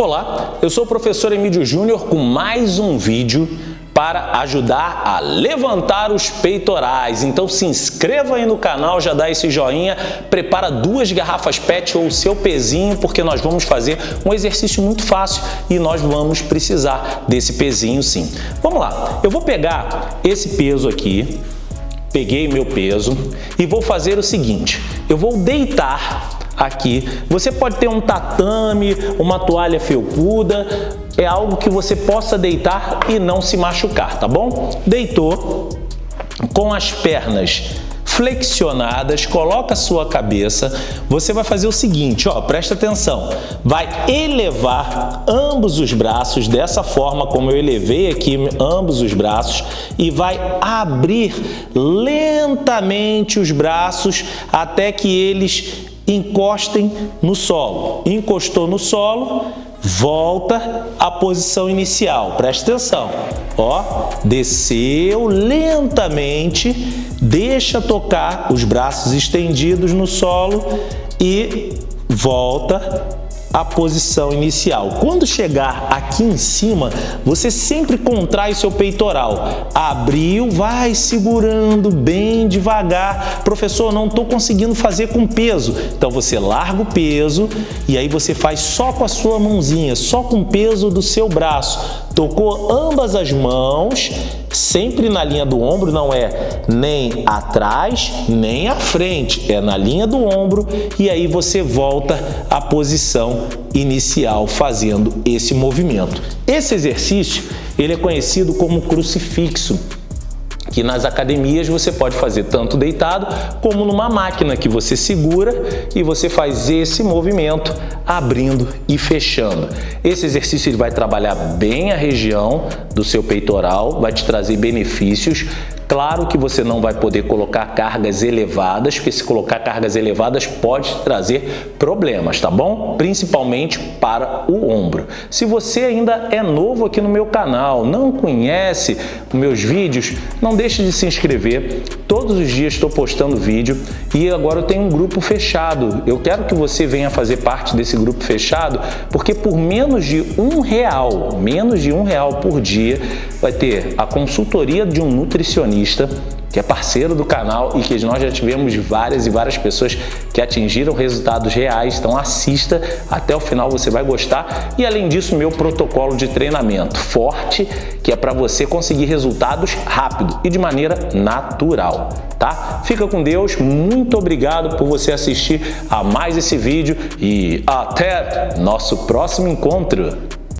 Olá, eu sou o professor Emílio Júnior com mais um vídeo para ajudar a levantar os peitorais. Então se inscreva aí no canal, já dá esse joinha, prepara duas garrafas PET ou o seu pezinho, porque nós vamos fazer um exercício muito fácil e nós vamos precisar desse pezinho sim. Vamos lá, eu vou pegar esse peso aqui, peguei meu peso e vou fazer o seguinte, eu vou deitar aqui. Você pode ter um tatame, uma toalha felpuda, é algo que você possa deitar e não se machucar, tá bom? Deitou com as pernas flexionadas, coloca a sua cabeça, você vai fazer o seguinte, ó, presta atenção, vai elevar ambos os braços dessa forma como eu elevei aqui ambos os braços e vai abrir lentamente os braços até que eles encostem no solo. Encostou no solo, volta à posição inicial. Presta atenção. Ó, desceu lentamente, deixa tocar os braços estendidos no solo e volta a posição inicial. Quando chegar aqui em cima, você sempre contrai seu peitoral. Abriu, vai segurando bem devagar. Professor, não estou conseguindo fazer com peso. Então você larga o peso e aí você faz só com a sua mãozinha, só com o peso do seu braço. Tocou ambas as mãos, sempre na linha do ombro, não é nem atrás, nem à frente, é na linha do ombro e aí você volta à posição inicial fazendo esse movimento. Esse exercício ele é conhecido como crucifixo que nas academias você pode fazer tanto deitado como numa máquina que você segura e você faz esse movimento abrindo e fechando. Esse exercício ele vai trabalhar bem a região do seu peitoral, vai te trazer benefícios Claro que você não vai poder colocar cargas elevadas, porque se colocar cargas elevadas pode trazer problemas, tá bom? Principalmente para o ombro. Se você ainda é novo aqui no meu canal, não conhece meus vídeos, não deixe de se inscrever. Todos os dias estou postando vídeo e agora eu tenho um grupo fechado. Eu quero que você venha fazer parte desse grupo fechado, porque por menos de um real, menos de um real por dia, vai ter a consultoria de um nutricionista que é parceiro do canal e que nós já tivemos várias e várias pessoas que atingiram resultados reais. Então assista até o final, você vai gostar. E além disso, meu protocolo de treinamento forte, que é para você conseguir resultados rápido e de maneira natural. Tá? Fica com Deus, muito obrigado por você assistir a mais esse vídeo e até nosso próximo encontro.